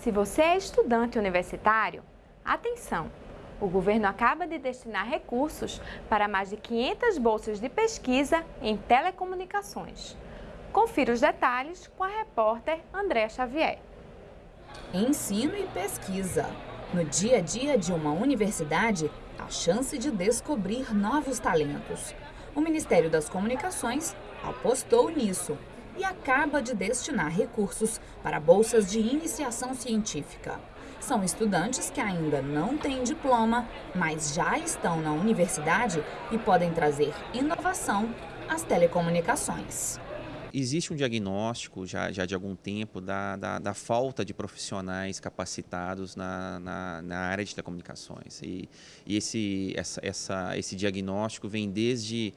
Se você é estudante universitário, atenção! O governo acaba de destinar recursos para mais de 500 bolsas de pesquisa em telecomunicações. Confira os detalhes com a repórter Andréa Xavier. Ensino e pesquisa. No dia a dia de uma universidade, a chance de descobrir novos talentos. O Ministério das Comunicações apostou nisso e acaba de destinar recursos para bolsas de iniciação científica. São estudantes que ainda não têm diploma, mas já estão na universidade e podem trazer inovação às telecomunicações. Existe um diagnóstico já, já de algum tempo da, da, da falta de profissionais capacitados na, na, na área de telecomunicações. E, e esse, essa, essa, esse diagnóstico vem desde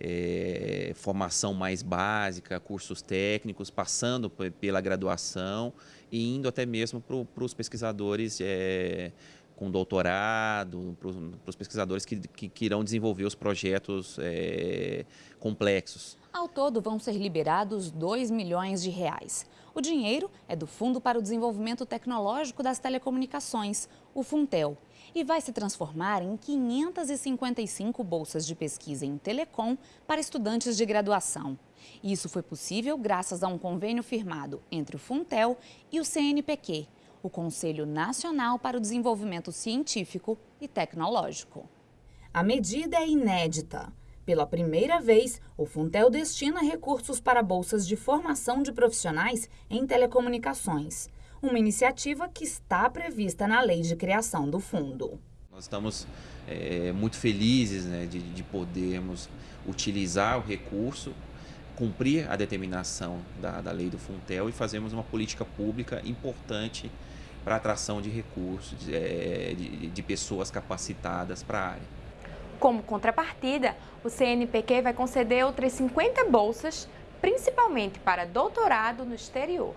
é, formação mais básica, cursos técnicos, passando pela graduação e indo até mesmo para os pesquisadores é, com doutorado, para os pesquisadores que, que, que, irão desenvolver os projetos é, complexos. Ao todo, vão ser liberados 2 milhões de reais. O dinheiro é do Fundo para o Desenvolvimento Tecnológico das Telecomunicações, o Funtel, e vai se transformar em 555 bolsas de pesquisa em telecom para estudantes de graduação. Isso foi possível graças a um convênio firmado entre o Funtel e o CNPq, o Conselho Nacional para o Desenvolvimento Científico e Tecnológico. A medida é inédita. Pela primeira vez, o Funtel destina recursos para bolsas de formação de profissionais em telecomunicações. Uma iniciativa que está prevista na lei de criação do fundo. Nós estamos é, muito felizes né, de, de podermos utilizar o recurso cumprir a determinação da, da lei do Funtel e fazermos uma política pública importante para atração de recursos, de, é, de, de pessoas capacitadas para a área. Como contrapartida, o CNPq vai conceder outras 50 bolsas, principalmente para doutorado no exterior.